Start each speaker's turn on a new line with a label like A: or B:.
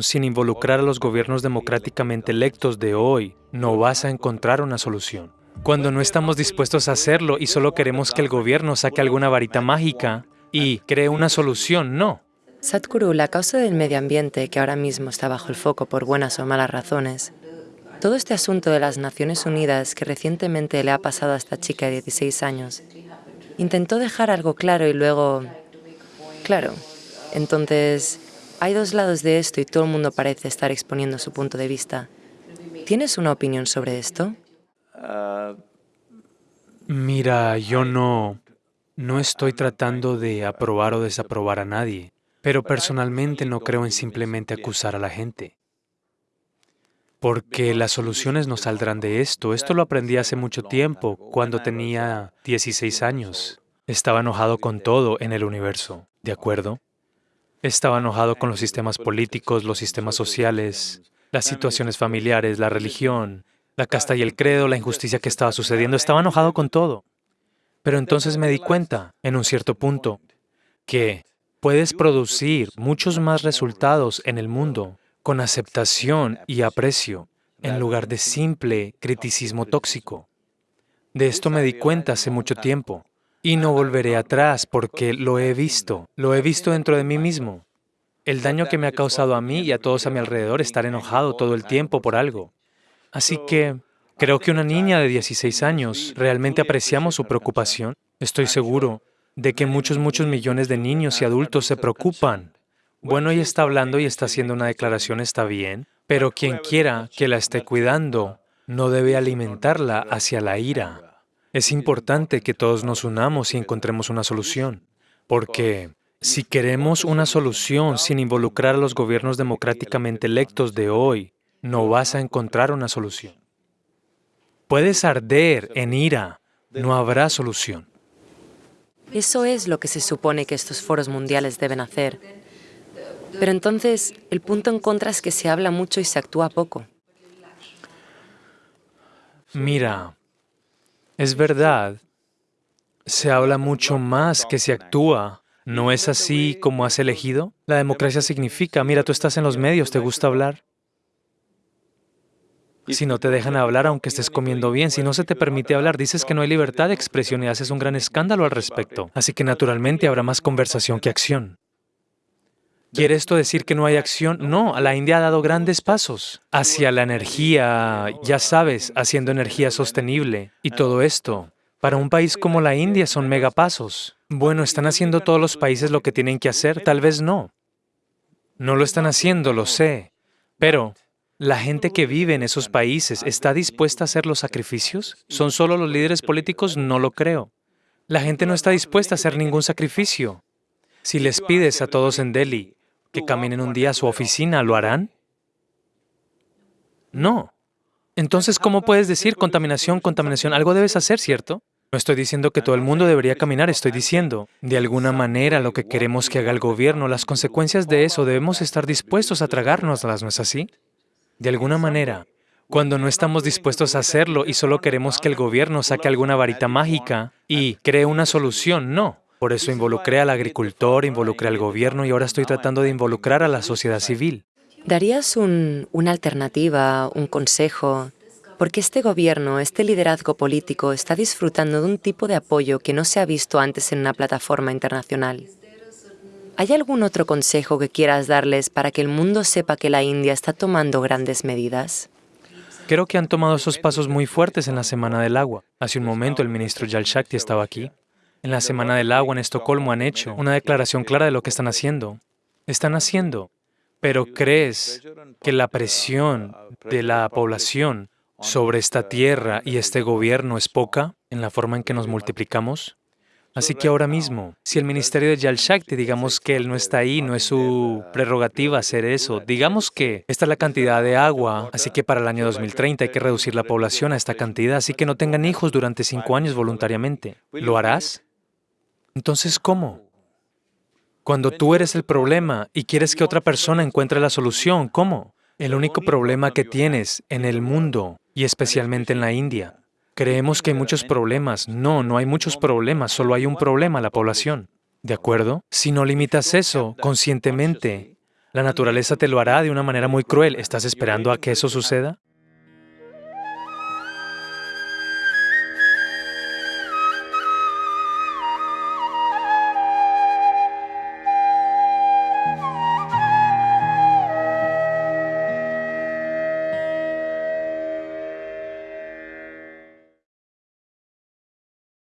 A: sin involucrar a los gobiernos democráticamente electos de hoy, no vas a encontrar una solución. Cuando no estamos dispuestos a hacerlo y solo queremos que el gobierno saque alguna varita mágica y cree una solución, no.
B: Sadhguru, la causa del medio ambiente, que ahora mismo está bajo el foco por buenas o malas razones, todo este asunto de las Naciones Unidas que recientemente le ha pasado a esta chica de 16 años, intentó dejar algo claro y luego... Claro, entonces hay dos lados de esto y todo el mundo parece estar exponiendo su punto de vista. ¿Tienes una opinión sobre esto?
A: Mira, yo no, no estoy tratando de aprobar o desaprobar a nadie, pero personalmente no creo en simplemente acusar a la gente. Porque las soluciones no saldrán de esto. Esto lo aprendí hace mucho tiempo, cuando tenía 16 años. Estaba enojado con todo en el universo, ¿de acuerdo? Estaba enojado con los sistemas políticos, los sistemas sociales, las situaciones familiares, la religión, la casta y el credo, la injusticia que estaba sucediendo. Estaba enojado con todo. Pero entonces me di cuenta, en un cierto punto, que puedes producir muchos más resultados en el mundo con aceptación y aprecio, en lugar de simple criticismo tóxico. De esto me di cuenta hace mucho tiempo. Y no volveré atrás porque lo he visto, lo he visto dentro de mí mismo. El daño que me ha causado a mí y a todos a mi alrededor estar enojado todo el tiempo por algo. Así que creo que una niña de 16 años realmente apreciamos su preocupación. Estoy seguro de que muchos, muchos millones de niños y adultos se preocupan. Bueno, ella está hablando y está haciendo una declaración, está bien, pero quien quiera que la esté cuidando no debe alimentarla hacia la ira. Es importante que todos nos unamos y encontremos una solución, porque si queremos una solución sin involucrar a los gobiernos democráticamente electos de hoy, no vas a encontrar una solución. Puedes arder en ira, no habrá solución.
B: Eso es lo que se supone que estos foros mundiales deben hacer. Pero entonces, el punto en contra es que se habla mucho y se actúa poco.
A: Mira, es verdad, se habla mucho más que se actúa. ¿No es así como has elegido? La democracia significa, mira, tú estás en los medios, ¿te gusta hablar? Si no te dejan hablar aunque estés comiendo bien, si no se te permite hablar, dices que no hay libertad de expresión y haces un gran escándalo al respecto. Así que naturalmente habrá más conversación que acción. ¿Quiere esto decir que no hay acción? No, la India ha dado grandes pasos hacia la energía, ya sabes, haciendo energía sostenible. Y todo esto, para un país como la India, son megapasos. Bueno, ¿están haciendo todos los países lo que tienen que hacer? Tal vez no. No lo están haciendo, lo sé. Pero, ¿la gente que vive en esos países está dispuesta a hacer los sacrificios? ¿Son solo los líderes políticos? No lo creo. La gente no está dispuesta a hacer ningún sacrificio. Si les pides a todos en Delhi que caminen un día a su oficina, ¿lo harán? No. Entonces, ¿cómo puedes decir contaminación, contaminación? Algo debes hacer, ¿cierto? No estoy diciendo que todo el mundo debería caminar, estoy diciendo, de alguna manera, lo que queremos que haga el gobierno, las consecuencias de eso, debemos estar dispuestos a tragárnoslas, ¿no es así? De alguna manera, cuando no estamos dispuestos a hacerlo y solo queremos que el gobierno saque alguna varita mágica y cree una solución, no. Por eso involucré al agricultor, involucré al gobierno y ahora estoy tratando de involucrar a la sociedad civil.
B: ¿Darías una alternativa, un consejo? Porque este gobierno, este liderazgo político está disfrutando de un tipo de apoyo que no se ha visto antes en una plataforma internacional. ¿Hay algún otro consejo que quieras darles para que el mundo sepa que la India está tomando grandes medidas?
A: Creo que han tomado esos pasos muy fuertes en la Semana del Agua. Hace un momento el ministro Jal Shakti estaba aquí en la Semana del Agua en Estocolmo han hecho una declaración clara de lo que están haciendo. Están haciendo, pero ¿crees que la presión de la población sobre esta tierra y este gobierno es poca en la forma en que nos multiplicamos? Así que ahora mismo, si el ministerio de Jal Shakti, digamos que él no está ahí, no es su prerrogativa hacer eso, digamos que esta es la cantidad de agua, así que para el año 2030 hay que reducir la población a esta cantidad, así que no tengan hijos durante cinco años voluntariamente. ¿Lo harás? Entonces, ¿cómo? Cuando tú eres el problema y quieres que otra persona encuentre la solución, ¿cómo? El único problema que tienes en el mundo, y especialmente en la India, creemos que hay muchos problemas. No, no hay muchos problemas, solo hay un problema, la población. ¿De acuerdo? Si no limitas eso conscientemente La naturaleza te lo hará de una manera muy cruel. ¿Estás esperando a que eso suceda?